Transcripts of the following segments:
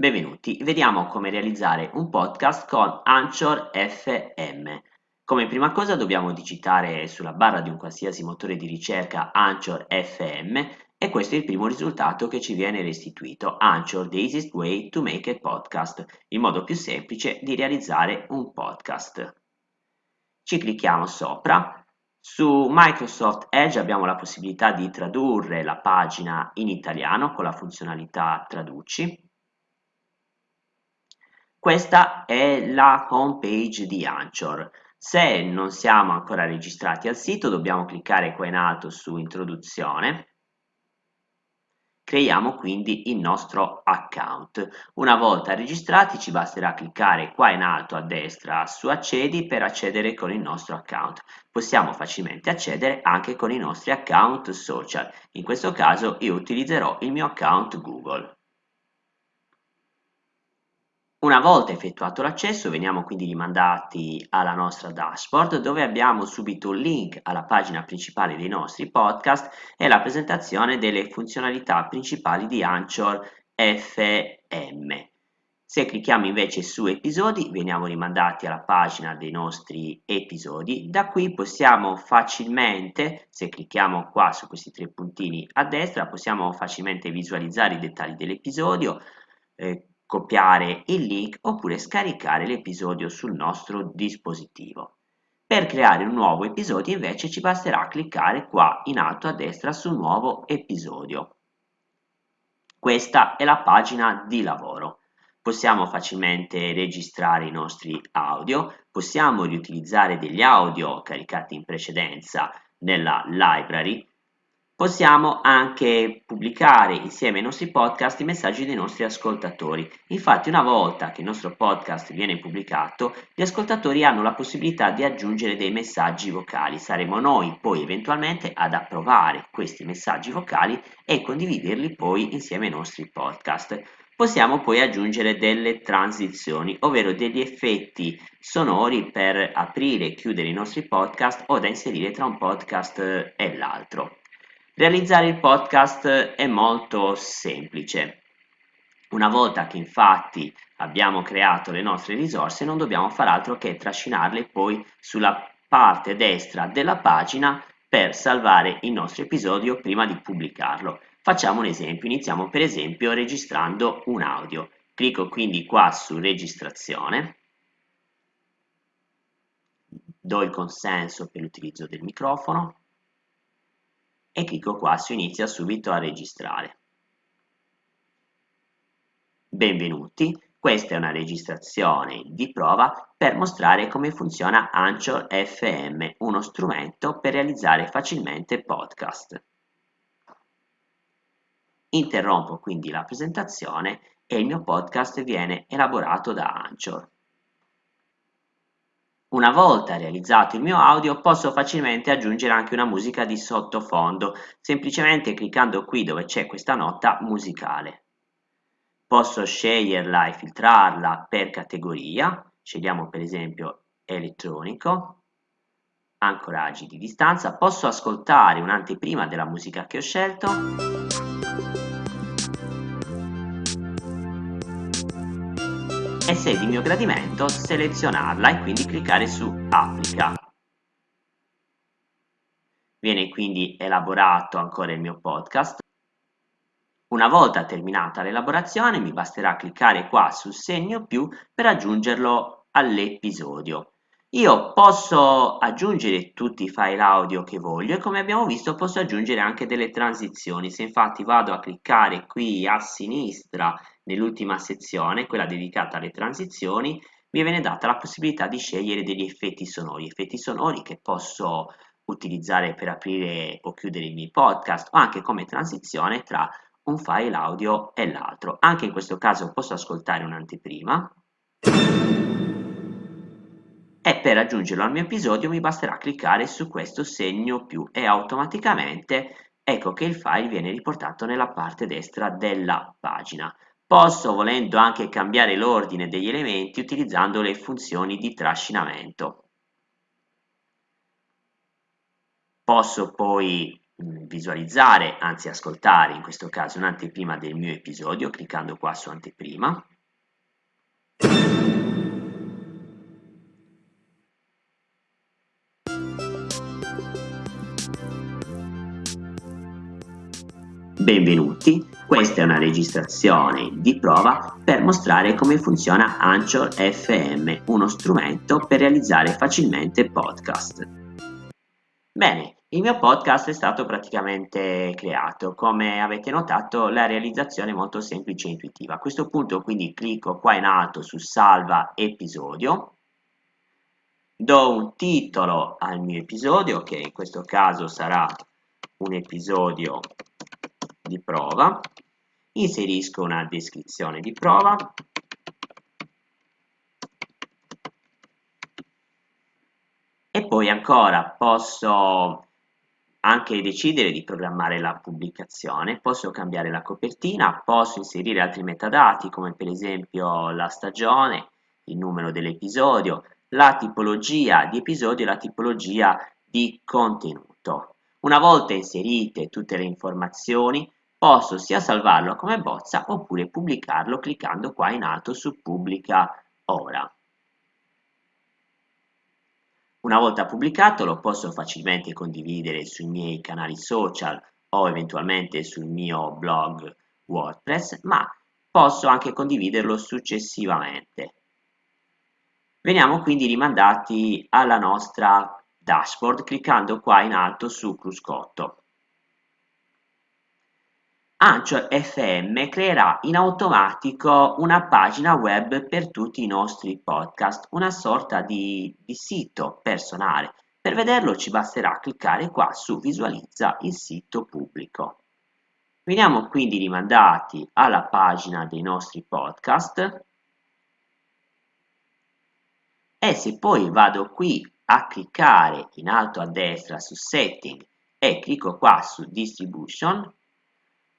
Benvenuti, vediamo come realizzare un podcast con Anchor FM. Come prima cosa dobbiamo digitare sulla barra di un qualsiasi motore di ricerca Anchor FM e questo è il primo risultato che ci viene restituito. Anchor, the easiest way to make a podcast, il modo più semplice di realizzare un podcast. Ci clicchiamo sopra. Su Microsoft Edge abbiamo la possibilità di tradurre la pagina in italiano con la funzionalità traduci questa è la home page di Anchor. Se non siamo ancora registrati al sito dobbiamo cliccare qua in alto su introduzione. Creiamo quindi il nostro account. Una volta registrati ci basterà cliccare qua in alto a destra su accedi per accedere con il nostro account. Possiamo facilmente accedere anche con i nostri account social. In questo caso io utilizzerò il mio account Google. Una volta effettuato l'accesso veniamo quindi rimandati alla nostra dashboard dove abbiamo subito un link alla pagina principale dei nostri podcast e la presentazione delle funzionalità principali di Anchor FM. Se clicchiamo invece su episodi veniamo rimandati alla pagina dei nostri episodi, da qui possiamo facilmente, se clicchiamo qua su questi tre puntini a destra, possiamo facilmente visualizzare i dettagli dell'episodio, eh, copiare il link oppure scaricare l'episodio sul nostro dispositivo. Per creare un nuovo episodio invece ci basterà cliccare qua in alto a destra su nuovo episodio. Questa è la pagina di lavoro. Possiamo facilmente registrare i nostri audio, possiamo riutilizzare degli audio caricati in precedenza nella library Possiamo anche pubblicare insieme ai nostri podcast i messaggi dei nostri ascoltatori. Infatti una volta che il nostro podcast viene pubblicato, gli ascoltatori hanno la possibilità di aggiungere dei messaggi vocali. Saremo noi poi eventualmente ad approvare questi messaggi vocali e condividerli poi insieme ai nostri podcast. Possiamo poi aggiungere delle transizioni, ovvero degli effetti sonori per aprire e chiudere i nostri podcast o da inserire tra un podcast e l'altro. Realizzare il podcast è molto semplice. Una volta che infatti abbiamo creato le nostre risorse non dobbiamo fare altro che trascinarle poi sulla parte destra della pagina per salvare il nostro episodio prima di pubblicarlo. Facciamo un esempio, iniziamo per esempio registrando un audio. Clicco quindi qua su registrazione, do il consenso per l'utilizzo del microfono, e clicco qua su inizia subito a registrare. Benvenuti, questa è una registrazione di prova per mostrare come funziona Anchor FM, uno strumento per realizzare facilmente podcast. Interrompo quindi la presentazione e il mio podcast viene elaborato da Anchor. Una volta realizzato il mio audio posso facilmente aggiungere anche una musica di sottofondo, semplicemente cliccando qui dove c'è questa nota musicale. Posso sceglierla e filtrarla per categoria, scegliamo per esempio elettronico, ancoraggi di distanza, posso ascoltare un'anteprima della musica che ho scelto e se di mio gradimento selezionarla e quindi cliccare su applica. Viene quindi elaborato ancora il mio podcast. Una volta terminata l'elaborazione mi basterà cliccare qua sul segno più per aggiungerlo all'episodio. Io posso aggiungere tutti i file audio che voglio e come abbiamo visto posso aggiungere anche delle transizioni. Se infatti vado a cliccare qui a sinistra nell'ultima sezione, quella dedicata alle transizioni, mi viene data la possibilità di scegliere degli effetti sonori, effetti sonori che posso utilizzare per aprire o chiudere i miei podcast o anche come transizione tra un file audio e l'altro. Anche in questo caso posso ascoltare un'anteprima e per aggiungerlo al mio episodio mi basterà cliccare su questo segno più e automaticamente ecco che il file viene riportato nella parte destra della pagina. Posso volendo anche cambiare l'ordine degli elementi utilizzando le funzioni di trascinamento. Posso poi visualizzare, anzi ascoltare in questo caso un'anteprima del mio episodio cliccando qua su anteprima Benvenuti, questa è una registrazione di prova per mostrare come funziona Anchor FM, uno strumento per realizzare facilmente podcast. Bene, il mio podcast è stato praticamente creato, come avete notato la realizzazione è molto semplice e intuitiva. A questo punto quindi clicco qua in alto su salva episodio, do un titolo al mio episodio che in questo caso sarà un episodio di prova, inserisco una descrizione di prova, e poi ancora posso anche decidere di programmare la pubblicazione, posso cambiare la copertina, posso inserire altri metadati come per esempio la stagione, il numero dell'episodio, la tipologia di episodio e la tipologia di contenuto. Una volta inserite tutte le informazioni posso sia salvarlo come bozza oppure pubblicarlo cliccando qua in alto su pubblica ora. Una volta pubblicato lo posso facilmente condividere sui miei canali social o eventualmente sul mio blog WordPress, ma posso anche condividerlo successivamente. Veniamo quindi rimandati alla nostra dashboard cliccando qua in alto su cruscotto. Anchor FM creerà in automatico una pagina web per tutti i nostri podcast, una sorta di, di sito personale. Per vederlo ci basterà cliccare qua su visualizza il sito pubblico. Veniamo quindi rimandati alla pagina dei nostri podcast e se poi vado qui a cliccare in alto a destra su setting e clicco qua su distribution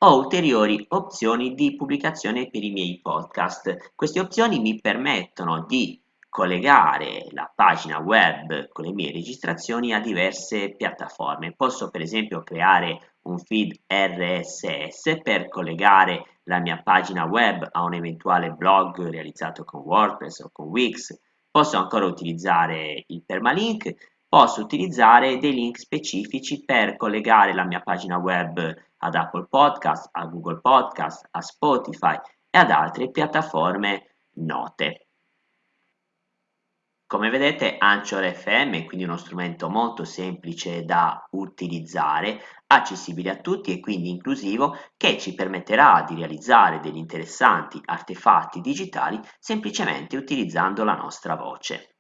ho ulteriori opzioni di pubblicazione per i miei podcast. Queste opzioni mi permettono di collegare la pagina web con le mie registrazioni a diverse piattaforme. Posso per esempio creare un feed RSS per collegare la mia pagina web a un eventuale blog realizzato con WordPress o con Wix. Posso ancora utilizzare il permalink, posso utilizzare dei link specifici per collegare la mia pagina web ad Apple Podcast, a Google Podcast, a Spotify e ad altre piattaforme note. Come vedete Anchor FM è quindi uno strumento molto semplice da utilizzare, accessibile a tutti e quindi inclusivo che ci permetterà di realizzare degli interessanti artefatti digitali semplicemente utilizzando la nostra voce.